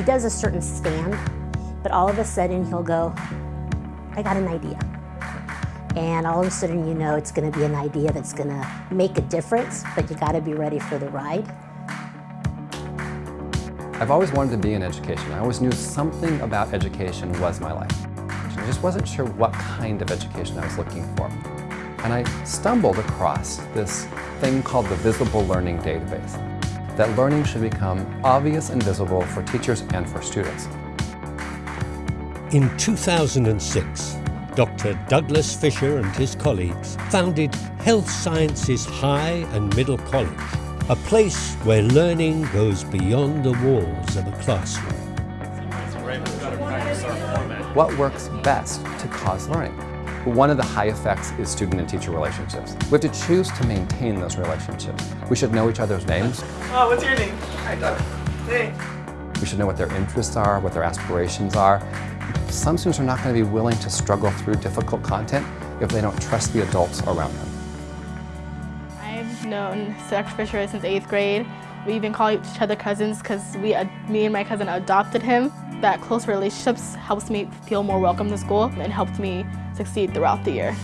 he does a certain stand, but all of a sudden he'll go, I got an idea. And all of a sudden you know it's gonna be an idea that's gonna make a difference, but you gotta be ready for the ride. I've always wanted to be in education. I always knew something about education was my life. I just wasn't sure what kind of education I was looking for. And I stumbled across this thing called the Visible Learning Database, that learning should become obvious and visible for teachers and for students. In 2006, Dr. Douglas Fisher and his colleagues founded Health Sciences High and Middle College, a place where learning goes beyond the walls of a classroom. What works best to cause learning? One of the high effects is student and teacher relationships. We have to choose to maintain those relationships. We should know each other's names. Oh, what's your name? Hi, Doug. Hey. We should know what their interests are, what their aspirations are. Some students are not going to be willing to struggle through difficult content if they don't trust the adults around them. I've known Dr. Fisher since eighth grade. We even call each other cousins because we, uh, me and my cousin adopted him. That close relationships helps me feel more welcome to school and helped me succeed throughout the year.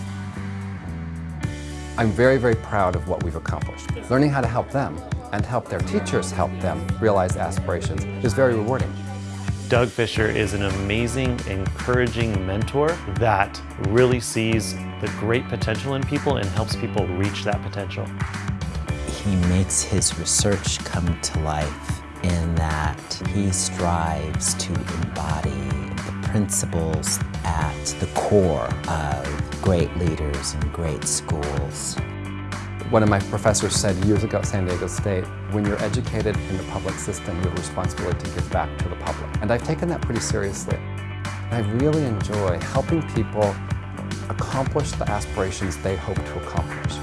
I'm very, very proud of what we've accomplished. Learning how to help them and help their teachers help them realize aspirations is very rewarding. Doug Fisher is an amazing, encouraging mentor that really sees the great potential in people and helps people reach that potential. He makes his research come to life in that he strives to embody the principles at the core of great leaders and great schools. One of my professors said years ago at San Diego State, when you're educated in the public system, you have a responsibility to give back to the public. And I've taken that pretty seriously. I really enjoy helping people accomplish the aspirations they hope to accomplish.